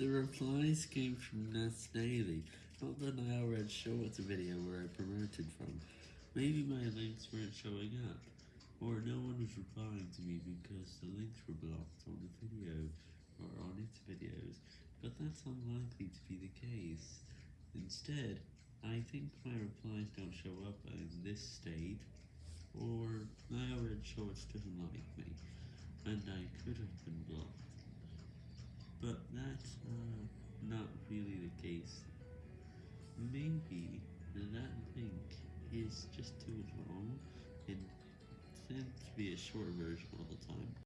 The replies came from Ness Daily, not the Red Shorts video where I promoted from. Maybe my links weren't showing up, or no one was replying to me because the links were blocked on the video, or on its videos, but that's unlikely to be the case. Instead, I think my replies don't show up in this state, or Red Shorts doesn't like me, and I could have been blocked. But that's uh, not really the case. Maybe that link is just too long and tends to be a short version all the time.